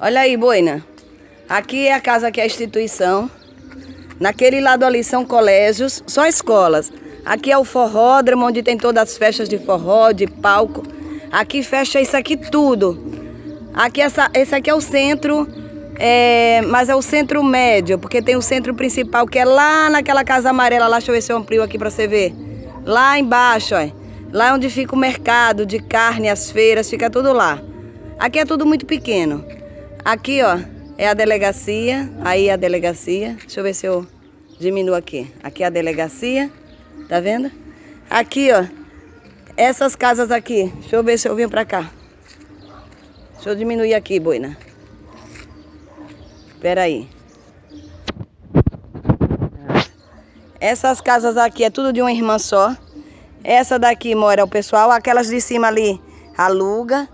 Olha aí, Boina. Aqui é a casa que é a instituição. Naquele lado ali são colégios, só escolas. Aqui é o forródromo, onde tem todas as festas de forró, de palco. Aqui fecha isso aqui tudo. Aqui essa, esse aqui é o centro, é, mas é o centro médio, porque tem o centro principal que é lá naquela casa amarela. Lá, deixa eu ver se eu amplio aqui para você ver. Lá embaixo, ó. Lá onde fica o mercado de carne, as feiras, fica tudo lá. Aqui é tudo muito pequeno. Aqui, ó, é a delegacia. Aí a delegacia. Deixa eu ver se eu diminuo aqui. Aqui é a delegacia. Tá vendo? Aqui, ó. Essas casas aqui. Deixa eu ver se eu venho pra cá. Deixa eu diminuir aqui, boina. Espera aí. Essas casas aqui é tudo de uma irmã só. Essa daqui mora o pessoal. Aquelas de cima ali aluga.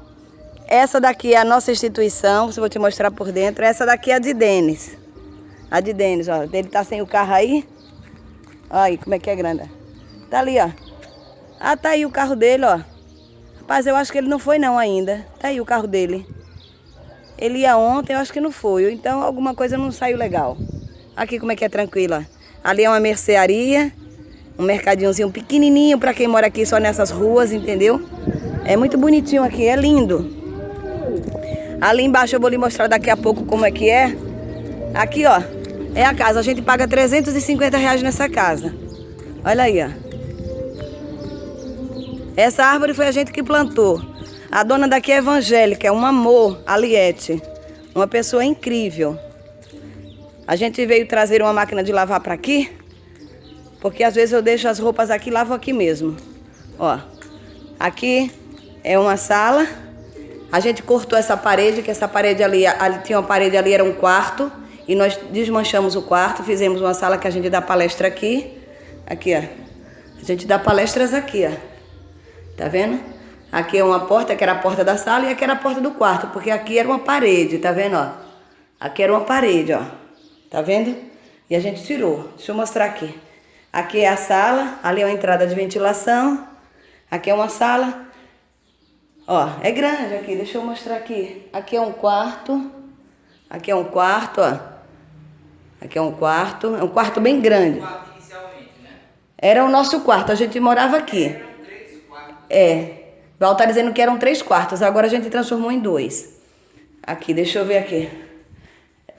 Essa daqui é a nossa instituição. Vou te mostrar por dentro. Essa daqui é a de Denis. A de Denis, ó. Ele tá sem o carro aí. Olha aí como é que é grande. Tá ali, ó. Ah, tá aí o carro dele, ó. Rapaz, eu acho que ele não foi não ainda. Tá aí o carro dele. Ele ia ontem, eu acho que não foi. Então alguma coisa não saiu legal. Aqui como é que é tranquila. Ali é uma mercearia. Um mercadinhozinho pequenininho para quem mora aqui só nessas ruas, entendeu? É muito bonitinho aqui, é lindo. Ali embaixo eu vou lhe mostrar daqui a pouco como é que é. Aqui, ó, é a casa. A gente paga 350 reais nessa casa. Olha aí, ó. Essa árvore foi a gente que plantou. A dona daqui é evangélica, é um amor, a Liette. Uma pessoa incrível. A gente veio trazer uma máquina de lavar para aqui, porque às vezes eu deixo as roupas aqui e lavo aqui mesmo. Ó, aqui é uma sala. A gente cortou essa parede, que essa parede ali, ali tinha uma parede ali, era um quarto. E nós desmanchamos o quarto, fizemos uma sala que a gente dá palestra aqui. Aqui, ó. A gente dá palestras aqui, ó. Tá vendo? Aqui é uma porta, que era a porta da sala, e aqui era a porta do quarto, porque aqui era uma parede, tá vendo, ó? Aqui era uma parede, ó. Tá vendo? E a gente tirou. Deixa eu mostrar aqui. Aqui é a sala, ali é uma entrada de ventilação. Aqui é uma sala. Ó, é grande aqui, deixa eu mostrar aqui. Aqui é um quarto. Aqui é um quarto, ó. Aqui é um quarto. É um quarto bem grande. Né? Era o nosso quarto, a gente morava aqui. É. Val tá dizendo que eram três quartos, agora a gente transformou em dois. Aqui, deixa eu ver aqui.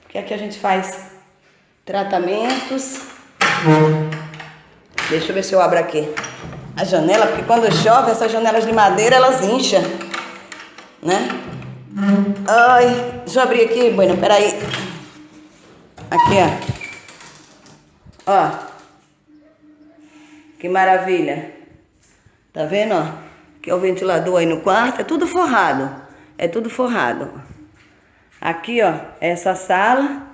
Porque aqui a gente faz tratamentos. Deixa eu ver se eu abro aqui a janela, porque quando chove, essas janelas de madeira, elas incham, né? Ai, deixa eu abrir aqui, Bueno, peraí. Aqui, ó. Ó. Que maravilha. Tá vendo, ó? Que é o ventilador aí no quarto, é tudo forrado. É tudo forrado. Aqui, ó, essa sala.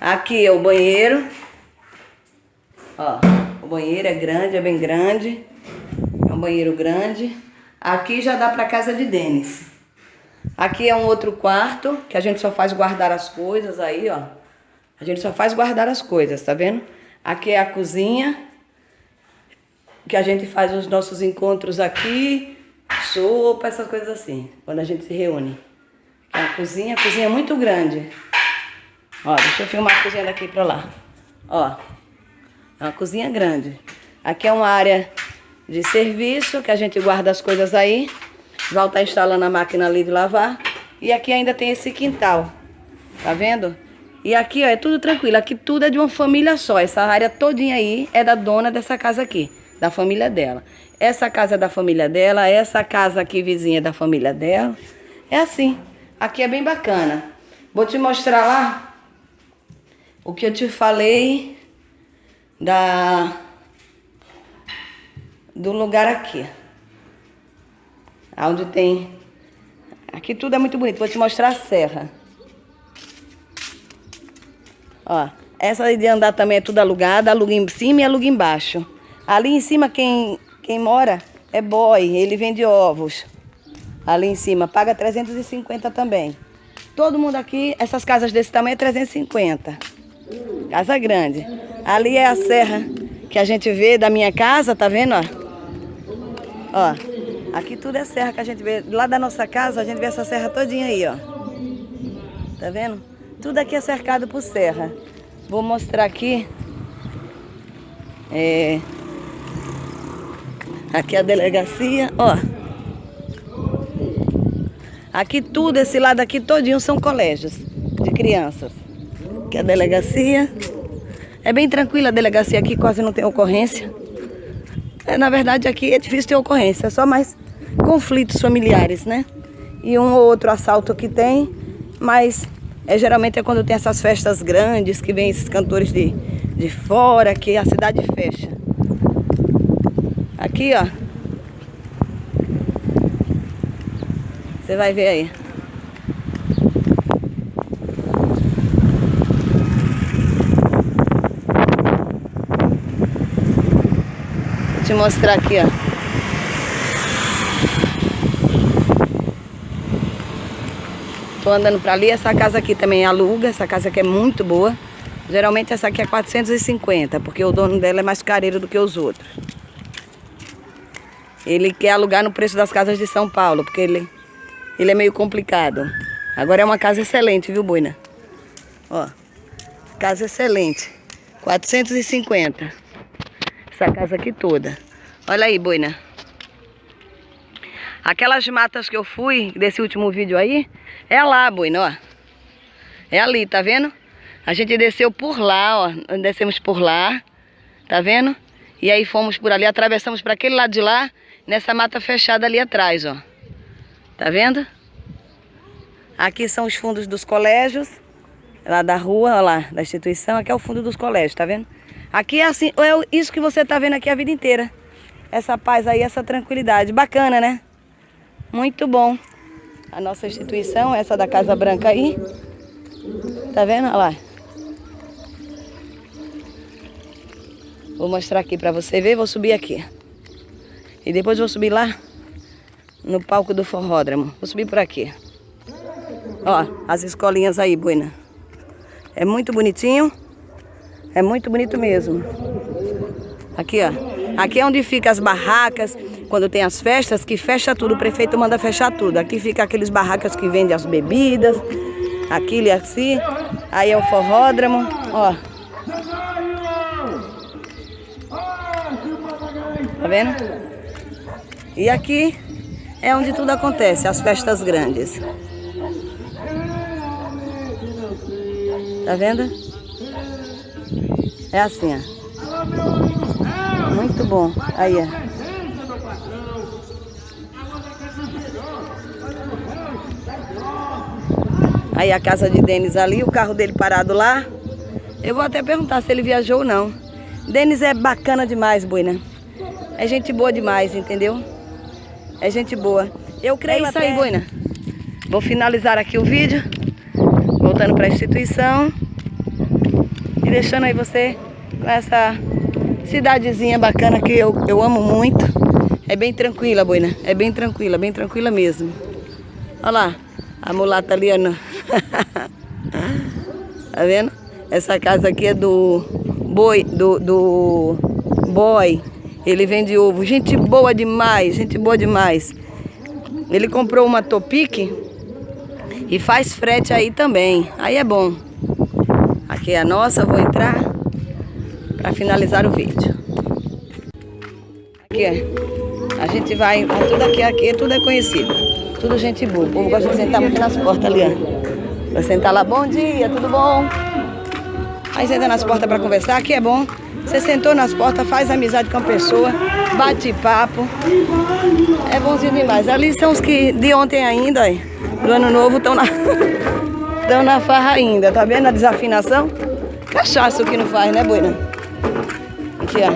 Aqui é o banheiro. Ó, o banheiro é grande, é bem grande. É um banheiro grande. Aqui já dá pra casa de Denis. Aqui é um outro quarto, que a gente só faz guardar as coisas aí, ó. A gente só faz guardar as coisas, tá vendo? Aqui é a cozinha que a gente faz os nossos encontros aqui, sopa, essas coisas assim, quando a gente se reúne. É a cozinha, a cozinha é muito grande. Ó, deixa eu filmar a cozinha daqui pra lá. Ó, é uma cozinha grande. Aqui é uma área de serviço, que a gente guarda as coisas aí. Val tá instalando a máquina ali de lavar. E aqui ainda tem esse quintal, tá vendo? E aqui, ó, é tudo tranquilo. Aqui tudo é de uma família só. Essa área todinha aí é da dona dessa casa aqui da família dela. Essa casa é da família dela, essa casa aqui vizinha é da família dela. É assim. Aqui é bem bacana. Vou te mostrar lá o que eu te falei da do lugar aqui. Onde tem... Aqui tudo é muito bonito. Vou te mostrar a serra. Ó, essa de andar também é tudo alugada. Aluga em cima e aluga embaixo. Ali em cima quem, quem mora é boy, ele vende ovos. Ali em cima, paga 350 também. Todo mundo aqui, essas casas desse tamanho é 350. Casa grande. Ali é a serra que a gente vê da minha casa, tá vendo, ó? Ó. Aqui tudo é serra que a gente vê. Lá da nossa casa a gente vê essa serra todinha aí, ó. Tá vendo? Tudo aqui é cercado por serra. Vou mostrar aqui. É... Aqui é a delegacia, ó. Aqui tudo, esse lado aqui todinho são colégios de crianças. Aqui é a delegacia. É bem tranquila a delegacia aqui, quase não tem ocorrência. É, na verdade aqui é difícil ter ocorrência, é só mais conflitos familiares, né? E um ou outro assalto que tem, mas é, geralmente é quando tem essas festas grandes, que vem esses cantores de, de fora, que a cidade fecha. Aqui, ó. Você vai ver aí. Te mostrar aqui, ó. Tô andando pra ali, essa casa aqui também aluga, essa casa aqui é muito boa. Geralmente essa aqui é 450, porque o dono dela é mais careiro do que os outros. Ele quer alugar no preço das casas de São Paulo, porque ele, ele é meio complicado. Agora é uma casa excelente, viu, Boina? Ó, casa excelente. 450. Essa casa aqui toda. Olha aí, Boina. Aquelas matas que eu fui, desse último vídeo aí, é lá, Boina, ó. É ali, tá vendo? A gente desceu por lá, ó. Descemos por lá, tá vendo? E aí fomos por ali, atravessamos para aquele lado de lá, nessa mata fechada ali atrás, ó. Tá vendo? Aqui são os fundos dos colégios, lá da rua, ó lá, da instituição. Aqui é o fundo dos colégios, tá vendo? Aqui é assim, é isso que você tá vendo aqui a vida inteira. Essa paz aí, essa tranquilidade. Bacana, né? Muito bom. A nossa instituição, essa da Casa Branca aí. Tá vendo? Olha lá. Vou mostrar aqui pra você ver. Vou subir aqui. E depois vou subir lá no palco do forródromo. Vou subir por aqui. Ó, as escolinhas aí, Buena. É muito bonitinho. É muito bonito mesmo. Aqui, ó. Aqui é onde fica as barracas, quando tem as festas, que fecha tudo, o prefeito manda fechar tudo. Aqui fica aqueles barracas que vendem as bebidas, aquilo e assim. Aí é o forródromo, ó. Tá vendo? E aqui é onde tudo acontece, as festas grandes. Tá vendo? É assim, ó. Muito bom. Aí, ó. Aí a casa de Denis ali, o carro dele parado lá. Eu vou até perguntar se ele viajou ou não. Denis é bacana demais, Buina. É gente boa demais, entendeu? É gente boa. Eu creio é isso até... aí, Buina. Vou finalizar aqui o vídeo. Voltando para a instituição. E deixando aí você com essa cidadezinha bacana que eu, eu amo muito. É bem tranquila, Buina. É bem tranquila, bem tranquila mesmo. Olha lá, a mulata ali, Ana. tá vendo? Essa casa aqui é do boi, do, do boy. Ele vende ovo. Gente boa demais, gente boa demais. Ele comprou uma Topic e faz frete aí também. Aí é bom. Aqui é a nossa, vou entrar para finalizar o vídeo. Aqui é. A gente vai, tudo aqui, aqui tudo é conhecido. Tudo gente boa. O povo gosta de sentar muito nas portas ali, ó. Vai sentar lá, bom dia, tudo bom? Aí senta nas portas para conversar, aqui é bom. Você sentou nas portas, faz amizade com a pessoa, bate papo. É bonzinho demais. Ali são os que de ontem ainda, do ano novo, estão na, estão na farra ainda. Tá vendo a desafinação? Cachaça o que não faz, né, Boina? Aqui, ó.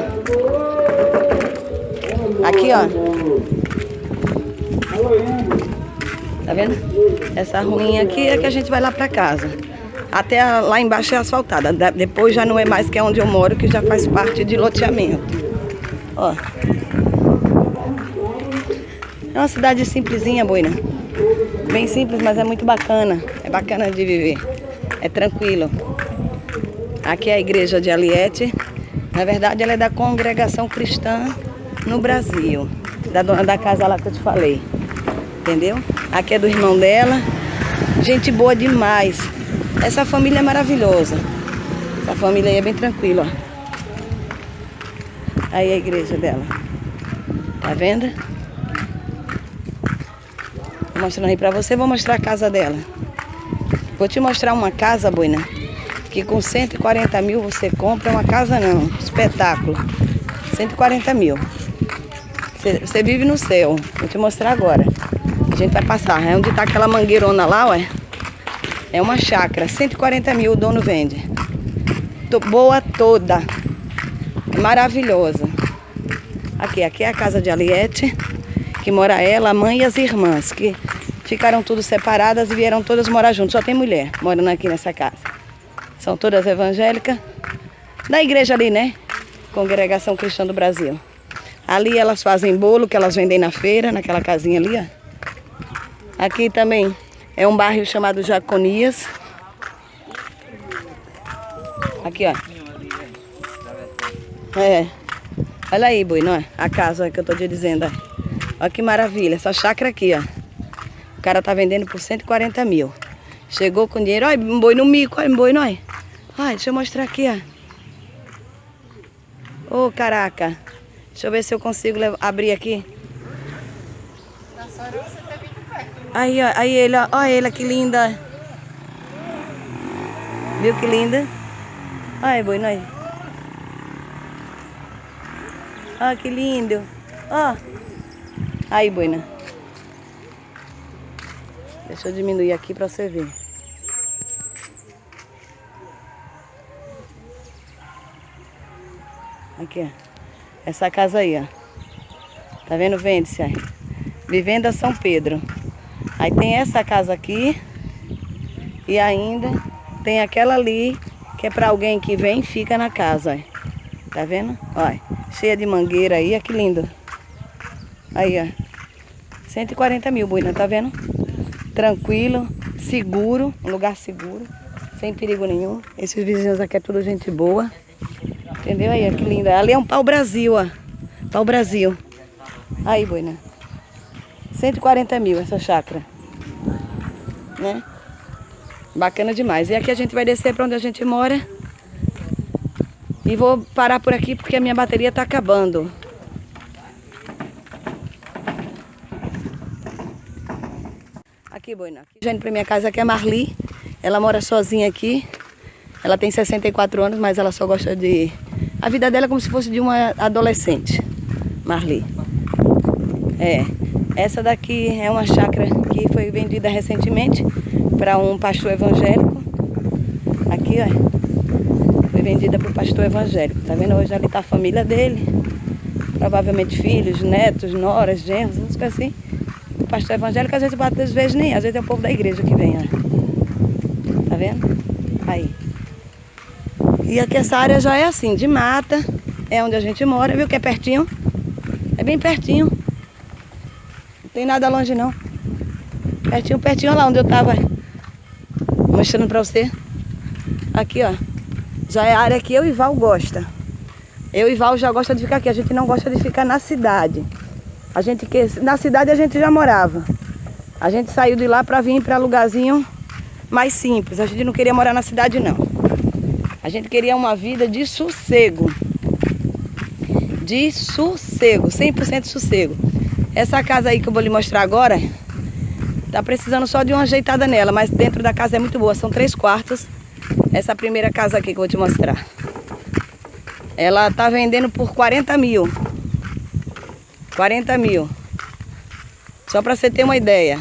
Aqui, ó. Tá vendo? Essa ruinha aqui é que a gente vai lá pra casa. Até lá embaixo é asfaltada. Depois já não é mais que é onde eu moro, que já faz parte de loteamento. Ó. É uma cidade simplesinha, Boina. Bem simples, mas é muito bacana. É bacana de viver. É tranquilo. Aqui é a igreja de Aliete. Na verdade, ela é da congregação cristã no Brasil. Da dona da casa lá que eu te falei. Entendeu? Aqui é do irmão dela. Gente boa demais. Essa família é maravilhosa. Essa família aí é bem tranquila. Aí a igreja dela. Tá vendo? Vou mostrando aí pra você, vou mostrar a casa dela. Vou te mostrar uma casa, Boina, que com 140 mil você compra uma casa não, espetáculo. 140 mil. Você, vive no céu. Vou te mostrar agora. A gente vai passar. É onde tá aquela mangueirona lá, ué. É uma chácara. 140 mil o dono vende. Tô boa toda. Maravilhosa. Aqui, aqui é a casa de Aliette, que mora ela, a mãe e as irmãs, que Ficaram tudo separadas e vieram todas morar juntas. Só tem mulher morando aqui nessa casa. São todas evangélicas. Da igreja ali, né? Congregação Cristã do Brasil. Ali elas fazem bolo que elas vendem na feira, naquela casinha ali, ó. Aqui também é um bairro chamado Jaconias. Aqui, ó. É. Olha aí, boi, não é? A casa que eu tô te dizendo, ó. Olha que maravilha, essa chácara aqui, ó. O cara tá vendendo por 140 mil. Chegou com dinheiro. Olha, um boi no mico, olha, um boi, nós. Olha, deixa eu mostrar aqui, ó. Ô, oh, caraca. Deixa eu ver se eu consigo abrir aqui. Aí, ó, aí ele, ó. Olha ele, que linda. Viu que linda? Olha, boi, nós. Olha que lindo. Ó. Aí, boina. Deixa eu diminuir aqui para você ver. Aqui, ó. Essa casa aí, ó. Tá vendo? Vende-se aí. Vivenda São Pedro. Aí tem essa casa aqui. E ainda tem aquela ali, que é para alguém que vem e fica na casa, ó. Tá vendo? Olha, cheia de mangueira aí, ó, que lindo. Aí, ó. 140 mil, Buina, tá vendo? Tranquilo, seguro, um lugar seguro, sem perigo nenhum. Esses vizinhos aqui é tudo gente boa. Entendeu? Aí, que linda. Ali é um pau Brasil, ó. Pau Brasil. Aí, boina. 140 mil essa chácara. Né? Bacana demais. E aqui a gente vai descer para onde a gente mora. E vou parar por aqui porque a minha bateria tá acabando. Aqui, Boina. Aqui, gente, pra minha casa aqui é Marli. Ela mora sozinha aqui. Ela tem 64 anos, mas ela só gosta de... A vida dela é como se fosse de uma adolescente. Marli. É. Essa daqui é uma chácara que foi vendida recentemente para um pastor evangélico. Aqui, ó. Foi vendida para o pastor evangélico. Tá vendo? Hoje ali tá a família dele. Provavelmente filhos, netos, noras, genros, coisas assim pastor evangélico, às vezes bate às vezes nem, às vezes é o povo da igreja que vem, ó. Tá vendo? Aí. E aqui essa área já é assim, de mata, é onde a gente mora, viu que é pertinho? É bem pertinho. Não tem nada longe não. Pertinho, pertinho, lá onde eu tava mostrando pra você. Aqui, ó. Já é a área que eu e Val gosta. Eu e Val já gosta de ficar aqui. A gente não gosta de ficar na cidade. A gente que na cidade a gente já morava. A gente saiu de lá para vir para lugarzinho mais simples. A gente não queria morar na cidade não. A gente queria uma vida de sossego. De sossego, 100% sossego. Essa casa aí que eu vou lhe mostrar agora, tá precisando só de uma ajeitada nela, mas dentro da casa é muito boa, são três quartos. Essa primeira casa aqui que eu vou te mostrar. Ela tá vendendo por 40 mil. 40 mil. Só para você ter uma ideia.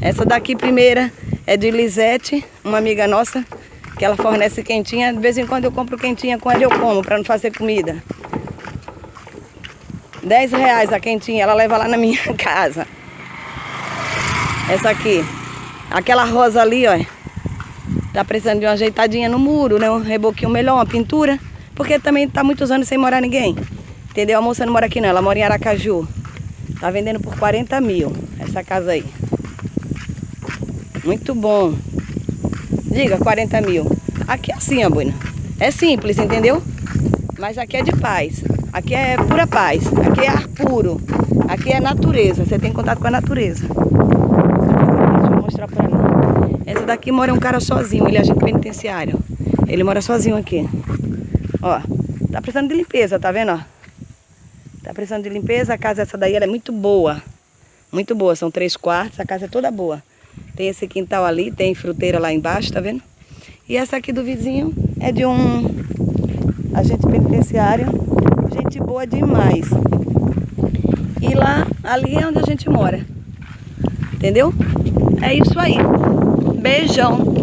Essa daqui primeira é de Lisete, uma amiga nossa, que ela fornece quentinha. De vez em quando eu compro quentinha com ela eu como, para não fazer comida. 10 reais a quentinha, ela leva lá na minha casa. Essa aqui. Aquela rosa ali, ó. Tá precisando de uma ajeitadinha no muro, né? Um reboquinho melhor, uma pintura. Porque também tá muitos anos sem morar ninguém. Entendeu? A moça não mora aqui não, ela mora em Aracaju. Tá vendendo por 40 mil essa casa aí. Muito bom. Diga, 40 mil. Aqui é assim, ó, Buina. É simples, entendeu? Mas aqui é de paz. Aqui é pura paz. Aqui é ar puro. Aqui é natureza. Você tem contato com a natureza. Deixa eu mostrar pra mim. Essa daqui mora um cara sozinho. Ele é agente penitenciário. Ele mora sozinho aqui. Ó. Tá precisando de limpeza, tá vendo, ó? Tá precisando de limpeza. A casa essa daí ela é muito boa. Muito boa. São três quartos. A casa é toda boa. Tem esse quintal ali. Tem fruteira lá embaixo, tá vendo? E essa aqui do vizinho é de um agente penitenciário. Gente boa demais. E lá, ali é onde a gente mora. Entendeu? É isso aí. Beijão.